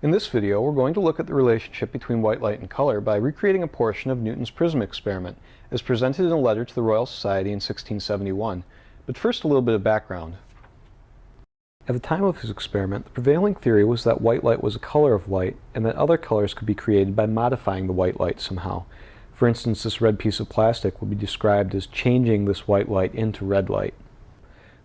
In this video, we're going to look at the relationship between white light and color by recreating a portion of Newton's prism experiment, as presented in a letter to the Royal Society in 1671. But first, a little bit of background. At the time of his experiment, the prevailing theory was that white light was a color of light, and that other colors could be created by modifying the white light somehow. For instance, this red piece of plastic would be described as changing this white light into red light.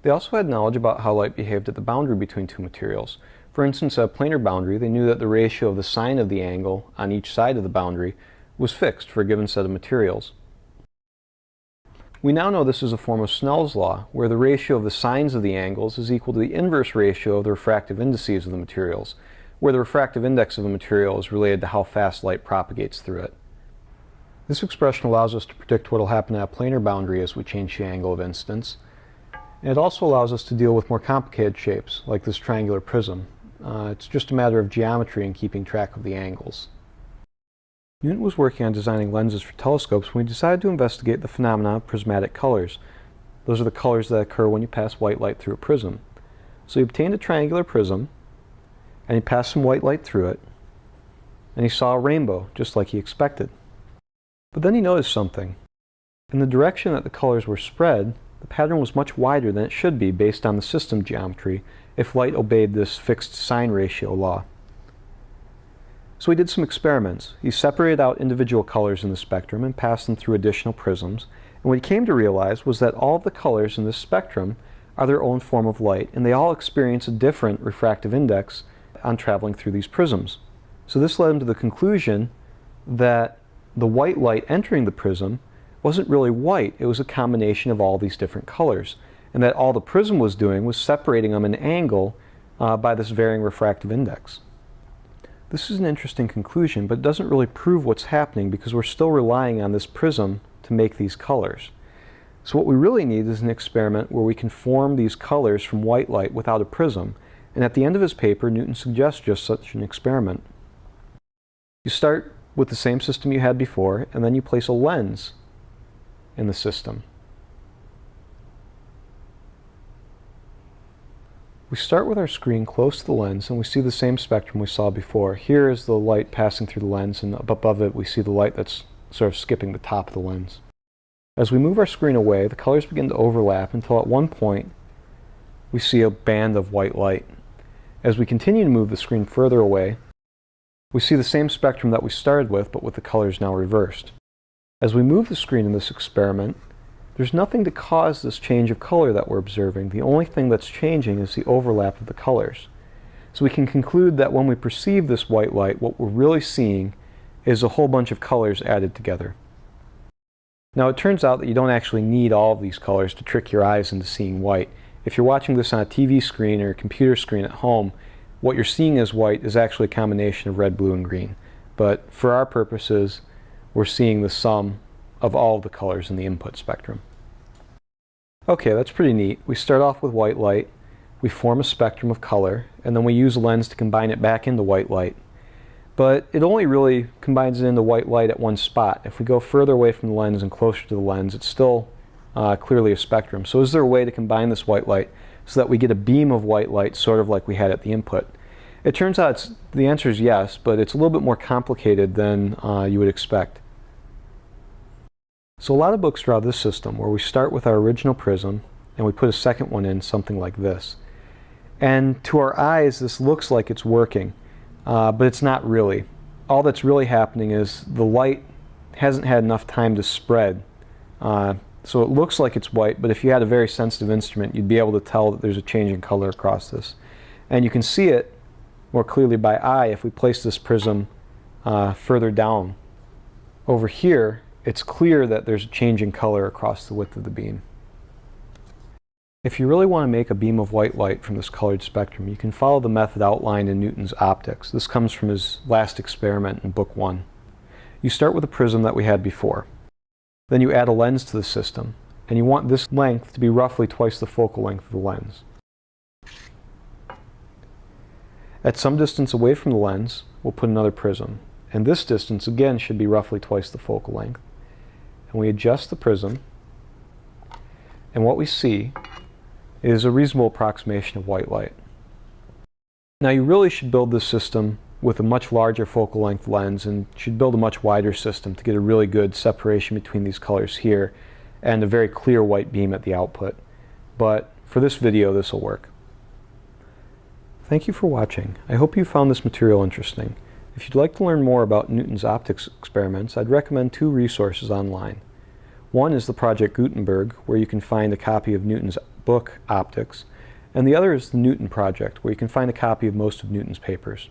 They also had knowledge about how light behaved at the boundary between two materials, for instance, a planar boundary, they knew that the ratio of the sine of the angle on each side of the boundary was fixed for a given set of materials. We now know this is a form of Snell's law, where the ratio of the sines of the angles is equal to the inverse ratio of the refractive indices of the materials, where the refractive index of a material is related to how fast light propagates through it. This expression allows us to predict what will happen at a planar boundary as we change the angle of incidence. And it also allows us to deal with more complicated shapes, like this triangular prism, uh, it's just a matter of geometry and keeping track of the angles. Newton was working on designing lenses for telescopes when he decided to investigate the phenomena of prismatic colors. Those are the colors that occur when you pass white light through a prism. So he obtained a triangular prism, and he passed some white light through it, and he saw a rainbow, just like he expected. But then he noticed something. In the direction that the colors were spread, the pattern was much wider than it should be based on the system geometry if light obeyed this fixed sine ratio law. So he did some experiments. He separated out individual colors in the spectrum and passed them through additional prisms. And what he came to realize was that all of the colors in this spectrum are their own form of light, and they all experience a different refractive index on traveling through these prisms. So this led him to the conclusion that the white light entering the prism wasn't really white, it was a combination of all these different colors and that all the prism was doing was separating them an angle uh, by this varying refractive index. This is an interesting conclusion, but it doesn't really prove what's happening because we're still relying on this prism to make these colors. So what we really need is an experiment where we can form these colors from white light without a prism. And at the end of his paper, Newton suggests just such an experiment. You start with the same system you had before, and then you place a lens in the system. We start with our screen close to the lens and we see the same spectrum we saw before. Here is the light passing through the lens and above it we see the light that's sort of skipping the top of the lens. As we move our screen away, the colors begin to overlap until at one point we see a band of white light. As we continue to move the screen further away, we see the same spectrum that we started with, but with the colors now reversed. As we move the screen in this experiment, there's nothing to cause this change of color that we're observing. The only thing that's changing is the overlap of the colors. So we can conclude that when we perceive this white light, what we're really seeing is a whole bunch of colors added together. Now it turns out that you don't actually need all of these colors to trick your eyes into seeing white. If you're watching this on a TV screen or a computer screen at home, what you're seeing as white is actually a combination of red, blue, and green. But for our purposes, we're seeing the sum of all the colors in the input spectrum. Okay, that's pretty neat. We start off with white light, we form a spectrum of color, and then we use a lens to combine it back into white light. But it only really combines it into white light at one spot. If we go further away from the lens and closer to the lens, it's still uh, clearly a spectrum. So is there a way to combine this white light so that we get a beam of white light sort of like we had at the input? It turns out the answer is yes, but it's a little bit more complicated than uh, you would expect. So a lot of books draw this system where we start with our original prism and we put a second one in something like this. And to our eyes this looks like it's working, uh, but it's not really. All that's really happening is the light hasn't had enough time to spread. Uh, so it looks like it's white, but if you had a very sensitive instrument, you'd be able to tell that there's a change in color across this. And you can see it more clearly by eye if we place this prism uh, further down. Over here, it's clear that there's a change in color across the width of the beam. If you really want to make a beam of white light from this colored spectrum, you can follow the method outlined in Newton's optics. This comes from his last experiment in book one. You start with a prism that we had before. Then you add a lens to the system, and you want this length to be roughly twice the focal length of the lens. At some distance away from the lens, we'll put another prism, and this distance again should be roughly twice the focal length and we adjust the prism and what we see is a reasonable approximation of white light. Now you really should build this system with a much larger focal length lens and should build a much wider system to get a really good separation between these colors here and a very clear white beam at the output. But for this video, this will work. Thank you for watching. I hope you found this material interesting. If you'd like to learn more about Newton's optics experiments, I'd recommend two resources online. One is the Project Gutenberg, where you can find a copy of Newton's book, Opticks, and the other is the Newton Project, where you can find a copy of most of Newton's papers.